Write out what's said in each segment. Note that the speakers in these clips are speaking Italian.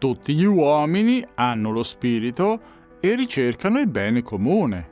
Tutti gli uomini hanno lo spirito e ricercano il bene comune.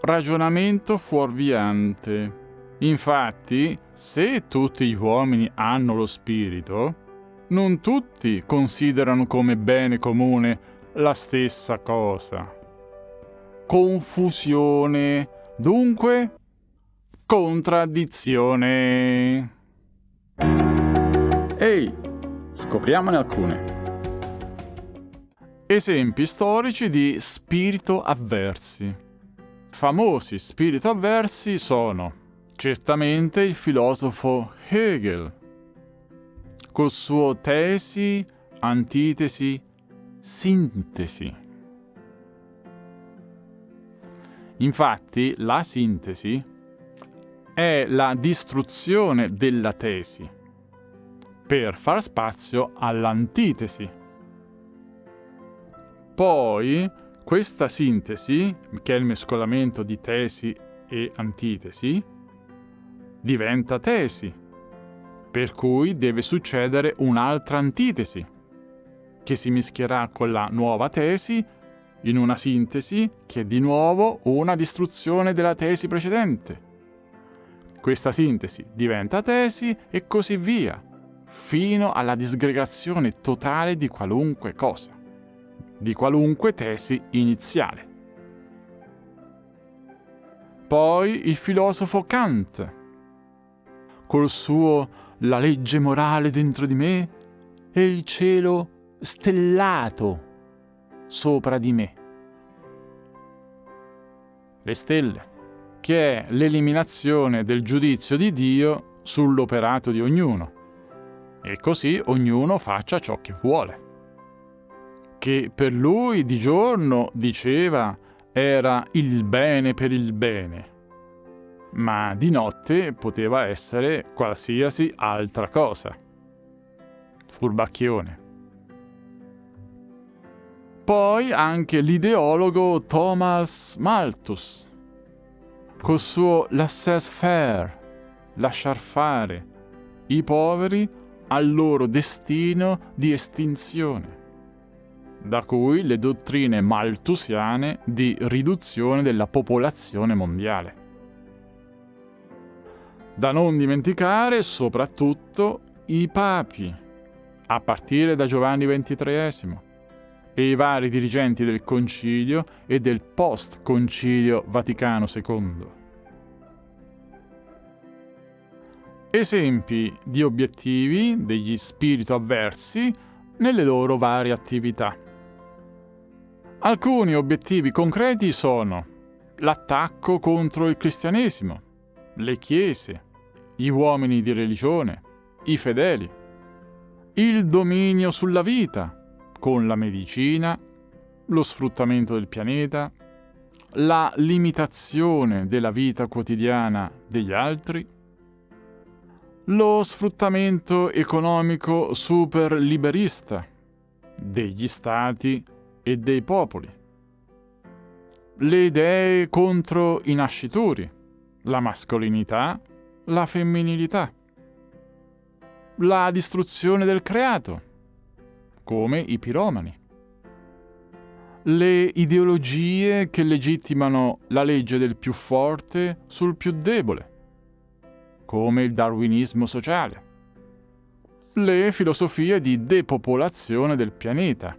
Ragionamento fuorviante. Infatti, se tutti gli uomini hanno lo spirito, non tutti considerano come bene comune la stessa cosa. Confusione, dunque contraddizione. Ehi, scopriamone alcune. Esempi storici di spirito avversi. Famosi spirito avversi sono certamente il filosofo Hegel, col suo tesi, antitesi, sintesi. Infatti la sintesi è la distruzione della tesi per far spazio all'antitesi. Poi questa sintesi, che è il mescolamento di tesi e antitesi, diventa tesi, per cui deve succedere un'altra antitesi, che si mischierà con la nuova tesi in una sintesi che è di nuovo una distruzione della tesi precedente. Questa sintesi diventa tesi e così via, fino alla disgregazione totale di qualunque cosa, di qualunque tesi iniziale. Poi il filosofo Kant, col suo La legge morale dentro di me e il cielo stellato sopra di me. Le stelle che è l'eliminazione del giudizio di Dio sull'operato di ognuno. E così ognuno faccia ciò che vuole. Che per lui di giorno diceva era il bene per il bene, ma di notte poteva essere qualsiasi altra cosa. Furbacchione. Poi anche l'ideologo Thomas Malthus, col suo laissez-faire, lasciar fare, i poveri al loro destino di estinzione, da cui le dottrine malthusiane di riduzione della popolazione mondiale. Da non dimenticare soprattutto i papi, a partire da Giovanni XXIII, e i vari dirigenti del Concilio e del post-Concilio Vaticano II. Esempi di obiettivi degli spirito avversi nelle loro varie attività. Alcuni obiettivi concreti sono l'attacco contro il cristianesimo, le chiese, gli uomini di religione, i fedeli, il dominio sulla vita, con la medicina, lo sfruttamento del pianeta, la limitazione della vita quotidiana degli altri, lo sfruttamento economico super liberista degli stati e dei popoli, le idee contro i nascituri, la mascolinità, la femminilità, la distruzione del creato, come i piromani. Le ideologie che legittimano la legge del più forte sul più debole, come il darwinismo sociale. Le filosofie di depopolazione del pianeta,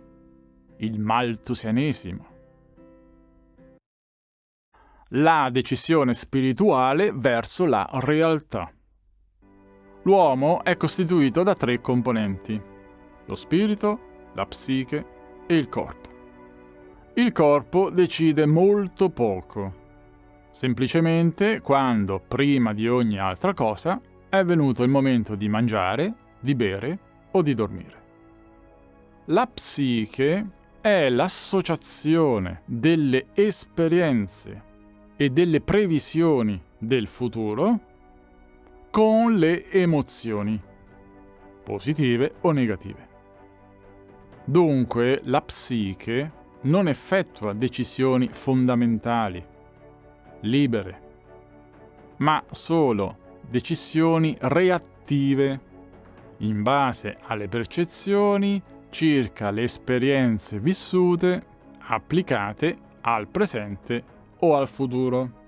il maltusianesimo. La decisione spirituale verso la realtà. L'uomo è costituito da tre componenti lo spirito, la psiche e il corpo. Il corpo decide molto poco, semplicemente quando, prima di ogni altra cosa, è venuto il momento di mangiare, di bere o di dormire. La psiche è l'associazione delle esperienze e delle previsioni del futuro con le emozioni, positive o negative. Dunque la psiche non effettua decisioni fondamentali, libere, ma solo decisioni reattive in base alle percezioni circa le esperienze vissute applicate al presente o al futuro.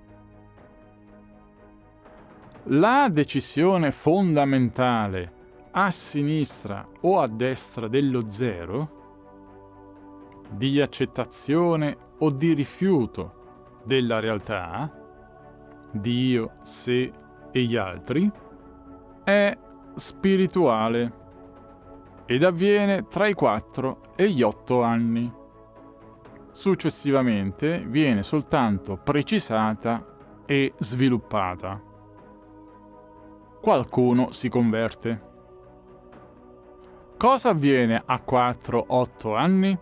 La decisione fondamentale a sinistra o a destra dello zero, di accettazione o di rifiuto della realtà, Dio, sé e gli altri, è spirituale ed avviene tra i 4 e gli 8 anni. Successivamente viene soltanto precisata e sviluppata. Qualcuno si converte. Cosa avviene a 4-8 anni?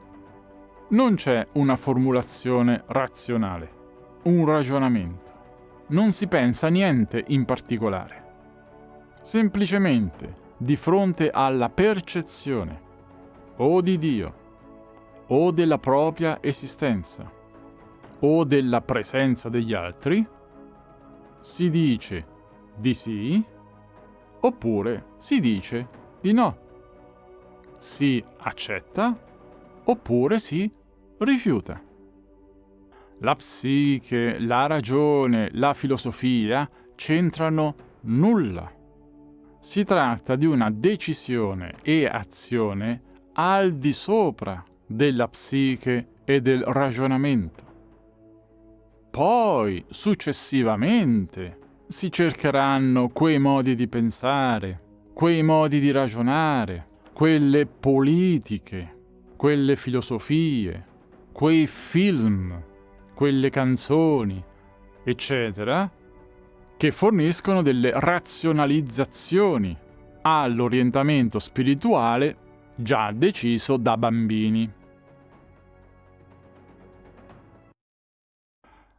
Non c'è una formulazione razionale, un ragionamento. Non si pensa niente in particolare. Semplicemente di fronte alla percezione o di Dio, o della propria esistenza, o della presenza degli altri, si dice di sì oppure si dice di no. Si accetta oppure si rifiuta. La psiche, la ragione, la filosofia c'entrano nulla si tratta di una decisione e azione al di sopra della psiche e del ragionamento. Poi, successivamente, si cercheranno quei modi di pensare, quei modi di ragionare, quelle politiche, quelle filosofie, quei film, quelle canzoni, eccetera, che forniscono delle razionalizzazioni all'orientamento spirituale già deciso da bambini.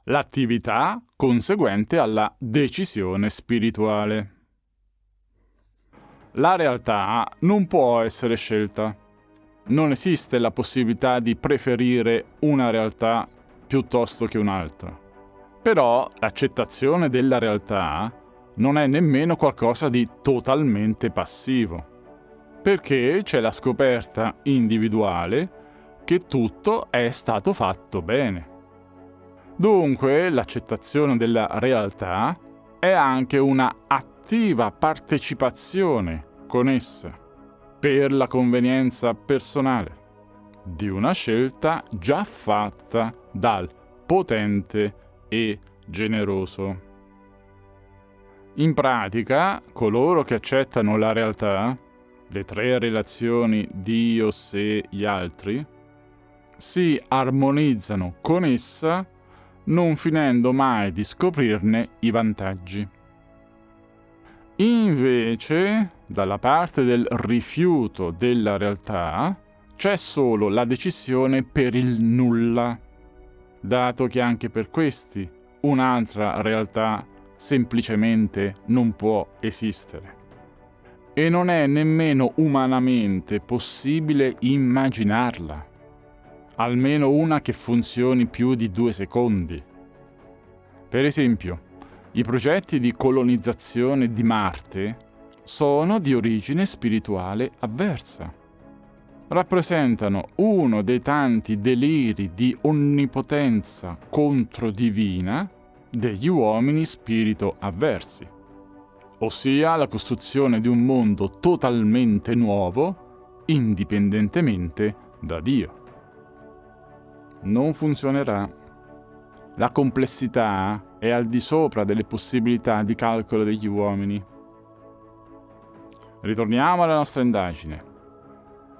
L'attività conseguente alla decisione spirituale. La realtà non può essere scelta. Non esiste la possibilità di preferire una realtà piuttosto che un'altra. Però l'accettazione della realtà non è nemmeno qualcosa di totalmente passivo, perché c'è la scoperta individuale che tutto è stato fatto bene. Dunque l'accettazione della realtà è anche una attiva partecipazione con essa, per la convenienza personale, di una scelta già fatta dal potente e generoso. In pratica, coloro che accettano la realtà, le tre relazioni Dio, sé, gli altri, si armonizzano con essa non finendo mai di scoprirne i vantaggi. Invece, dalla parte del rifiuto della realtà, c'è solo la decisione per il nulla dato che anche per questi un'altra realtà semplicemente non può esistere. E non è nemmeno umanamente possibile immaginarla, almeno una che funzioni più di due secondi. Per esempio, i progetti di colonizzazione di Marte sono di origine spirituale avversa rappresentano uno dei tanti deliri di onnipotenza controdivina degli uomini spirito avversi, ossia la costruzione di un mondo totalmente nuovo, indipendentemente da Dio. Non funzionerà. La complessità è al di sopra delle possibilità di calcolo degli uomini. Ritorniamo alla nostra indagine.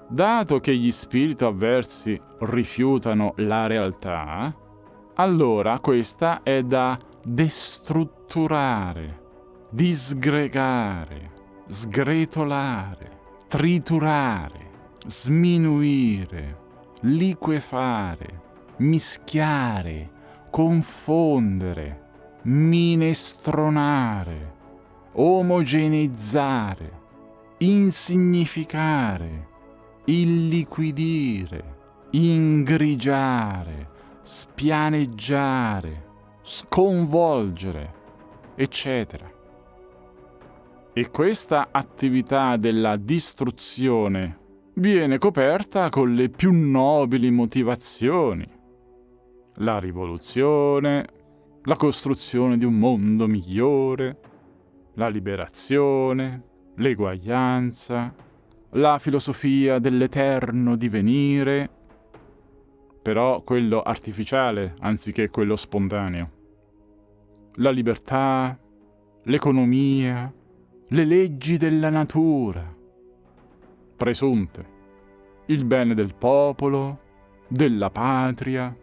Dato che gli spiriti avversi rifiutano la realtà, allora questa è da destrutturare, disgregare, sgretolare, triturare, sminuire, liquefare, mischiare, confondere, minestronare, omogeneizzare, insignificare, illiquidire, ingrigiare, spianeggiare, sconvolgere, eccetera. E questa attività della distruzione viene coperta con le più nobili motivazioni. La rivoluzione, la costruzione di un mondo migliore, la liberazione, l'eguaglianza, la filosofia dell'eterno divenire, però quello artificiale anziché quello spontaneo. La libertà, l'economia, le leggi della natura, presunte, il bene del popolo, della patria,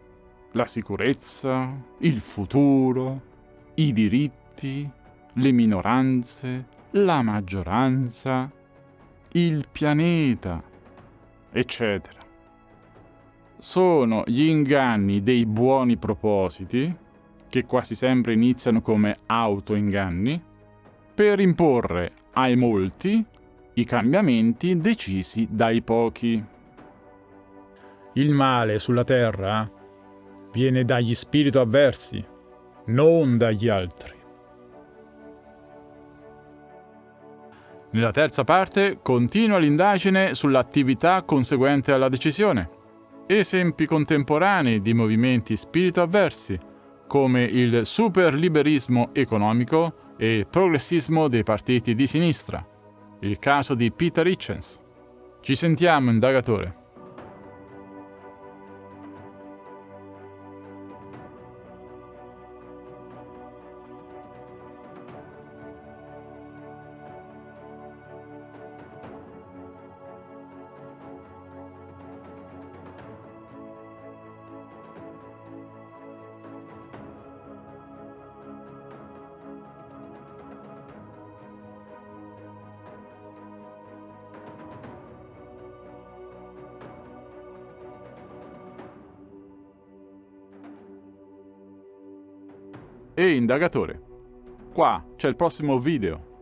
la sicurezza, il futuro, i diritti, le minoranze, la maggioranza, il pianeta, eccetera. Sono gli inganni dei buoni propositi, che quasi sempre iniziano come autoinganni, per imporre ai molti i cambiamenti decisi dai pochi. Il male sulla terra viene dagli spiriti avversi, non dagli altri. Nella terza parte continua l'indagine sull'attività conseguente alla decisione. Esempi contemporanei di movimenti spirito avversi, come il superliberismo economico e il progressismo dei partiti di sinistra. Il caso di Peter Hitchens. Ci sentiamo, indagatore. Ehi indagatore, qua c'è il prossimo video.